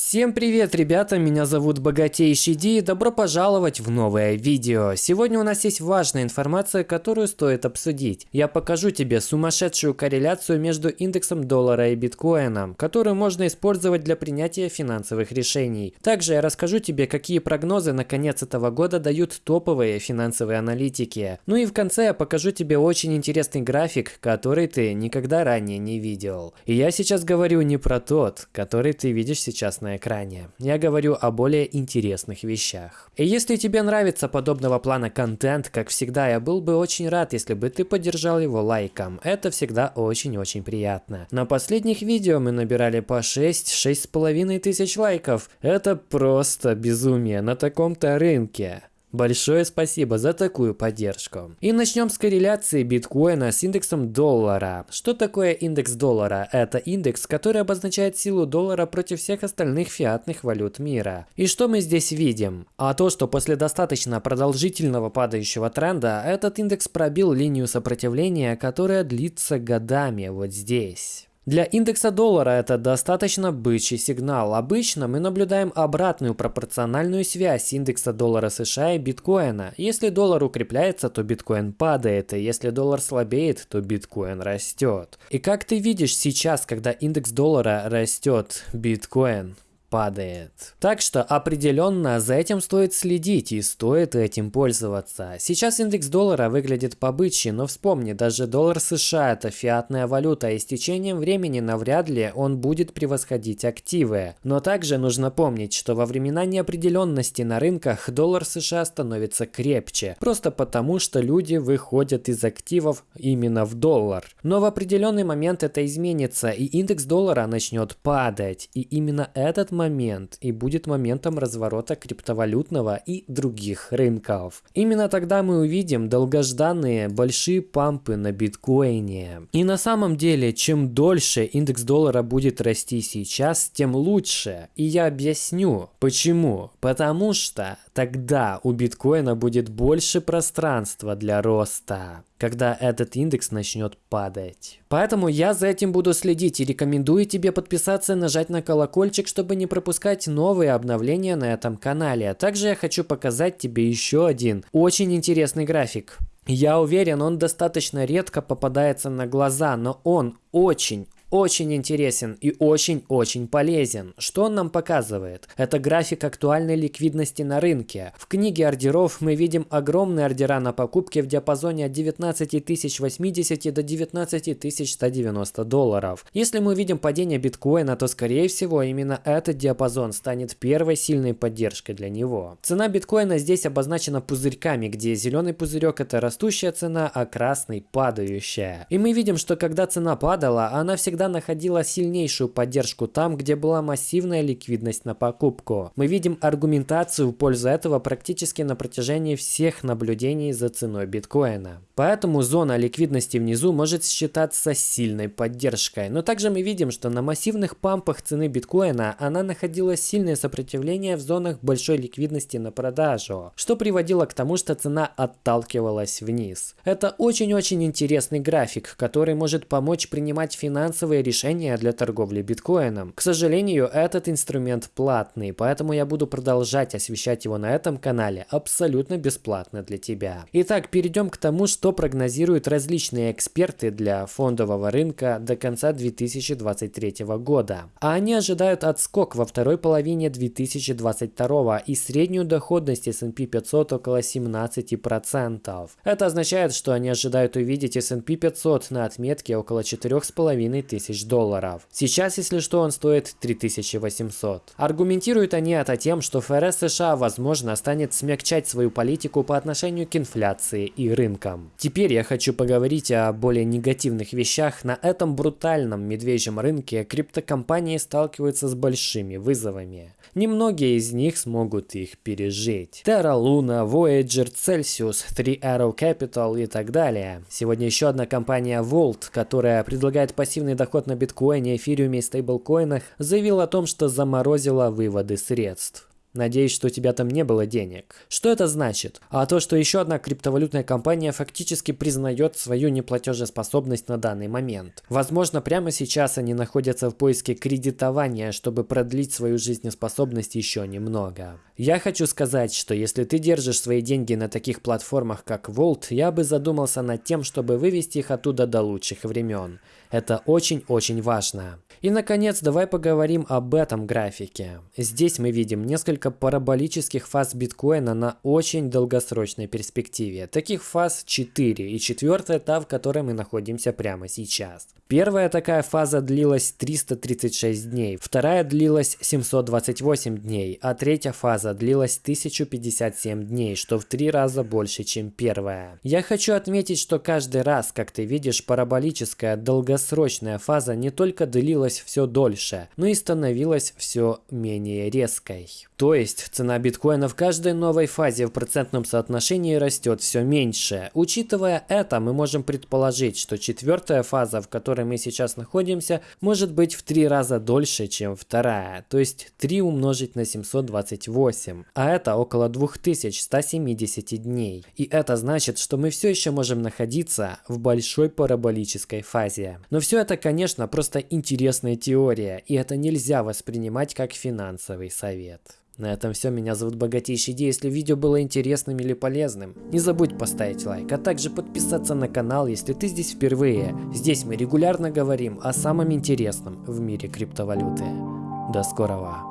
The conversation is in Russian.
Всем привет, ребята, меня зовут Богатейший Ди и добро пожаловать в новое видео. Сегодня у нас есть важная информация, которую стоит обсудить. Я покажу тебе сумасшедшую корреляцию между индексом доллара и биткоином, которую можно использовать для принятия финансовых решений. Также я расскажу тебе, какие прогнозы на конец этого года дают топовые финансовые аналитики. Ну и в конце я покажу тебе очень интересный график, который ты никогда ранее не видел. И я сейчас говорю не про тот, который ты видишь сейчас на на экране. Я говорю о более интересных вещах. И если тебе нравится подобного плана контент, как всегда, я был бы очень рад, если бы ты поддержал его лайком. Это всегда очень-очень приятно. На последних видео мы набирали по 6-6,5 тысяч лайков. Это просто безумие на таком-то рынке. Большое спасибо за такую поддержку. И начнем с корреляции биткоина с индексом доллара. Что такое индекс доллара? Это индекс, который обозначает силу доллара против всех остальных фиатных валют мира. И что мы здесь видим? А то, что после достаточно продолжительного падающего тренда, этот индекс пробил линию сопротивления, которая длится годами вот здесь. Для индекса доллара это достаточно бычий сигнал. Обычно мы наблюдаем обратную пропорциональную связь индекса доллара США и биткоина. Если доллар укрепляется, то биткоин падает, и если доллар слабеет, то биткоин растет. И как ты видишь сейчас, когда индекс доллара растет, биткоин падает. Так что определенно за этим стоит следить и стоит этим пользоваться. Сейчас индекс доллара выглядит побычьи, но вспомни, даже доллар США это фиатная валюта, и с течением времени навряд ли он будет превосходить активы. Но также нужно помнить, что во времена неопределенности на рынках доллар США становится крепче, просто потому что люди выходят из активов именно в доллар. Но в определенный момент это изменится, и индекс доллара начнет падать, и именно этот момент и будет моментом разворота криптовалютного и других рынков. Именно тогда мы увидим долгожданные большие пампы на биткоине. И на самом деле, чем дольше индекс доллара будет расти сейчас, тем лучше. И я объясню, почему. Потому что тогда у биткоина будет больше пространства для роста когда этот индекс начнет падать. Поэтому я за этим буду следить и рекомендую тебе подписаться и нажать на колокольчик, чтобы не пропускать новые обновления на этом канале. Также я хочу показать тебе еще один очень интересный график. Я уверен, он достаточно редко попадается на глаза, но он очень, очень интересен и очень-очень полезен. Что он нам показывает? Это график актуальной ликвидности на рынке. В книге ордеров мы видим огромные ордера на покупки в диапазоне от 19 тысяч 80 до 19 тысяч 190 долларов. Если мы видим падение биткоина, то скорее всего именно этот диапазон станет первой сильной поддержкой для него. Цена биткоина здесь обозначена пузырьками, где зеленый пузырек это растущая цена, а красный падающая. И мы видим, что когда цена падала, она всегда всегда находила сильнейшую поддержку там, где была массивная ликвидность на покупку. Мы видим аргументацию в пользу этого практически на протяжении всех наблюдений за ценой биткоина. Поэтому зона ликвидности внизу может считаться сильной поддержкой. Но также мы видим, что на массивных пампах цены биткоина она находила сильное сопротивление в зонах большой ликвидности на продажу, что приводило к тому, что цена отталкивалась вниз. Это очень-очень интересный график, который может помочь принимать финансовые финансовые решения для торговли биткоином. К сожалению, этот инструмент платный, поэтому я буду продолжать освещать его на этом канале абсолютно бесплатно для тебя. Итак, перейдем к тому, что прогнозируют различные эксперты для фондового рынка до конца 2023 года. А они ожидают отскок во второй половине 2022 и среднюю доходность S&P 500 около 17%. Это означает, что они ожидают увидеть S&P 500 на отметке около 4,5 тысяч долларов. Сейчас, если что, он стоит 3800. Аргументируют они это тем, что ФРС США, возможно, станет смягчать свою политику по отношению к инфляции и рынкам. Теперь я хочу поговорить о более негативных вещах. На этом брутальном медвежьем рынке криптокомпании сталкиваются с большими вызовами. Немногие из них смогут их пережить. Terra Luna, Voyager, Celsius, Three Arrow Capital и так далее. Сегодня еще одна компания Volt, которая предлагает пассивный доход на биткоине, эфириуме и стейблкоинах, заявила о том, что заморозила выводы средств. Надеюсь, что у тебя там не было денег. Что это значит? А то, что еще одна криптовалютная компания фактически признает свою неплатежеспособность на данный момент. Возможно, прямо сейчас они находятся в поиске кредитования, чтобы продлить свою жизнеспособность еще немного. Я хочу сказать, что если ты держишь свои деньги на таких платформах, как Volt, я бы задумался над тем, чтобы вывести их оттуда до лучших времен. Это очень-очень важно. И наконец, давай поговорим об этом графике. Здесь мы видим несколько параболических фаз биткоина на очень долгосрочной перспективе. Таких фаз 4, и четвертая та, в которой мы находимся прямо сейчас. Первая такая фаза длилась 336 дней, вторая длилась 728 дней, а третья фаза длилась 1057 дней, что в три раза больше, чем первая. Я хочу отметить, что каждый раз, как ты видишь, параболическая долгосрочная фаза не только длилась все дольше, но и становилась все менее резкой. То есть цена биткоина в каждой новой фазе в процентном соотношении растет все меньше. Учитывая это, мы можем предположить, что четвертая фаза, в которой мы сейчас находимся, может быть в три раза дольше, чем вторая. То есть 3 умножить на 728. А это около 2170 дней. И это значит, что мы все еще можем находиться в большой параболической фазе. Но все это, конечно, просто интересная теория, и это нельзя воспринимать как финансовый совет. На этом все. Меня зовут Богатейший Ди. Если видео было интересным или полезным, не забудь поставить лайк, а также подписаться на канал, если ты здесь впервые. Здесь мы регулярно говорим о самом интересном в мире криптовалюты. До скорого!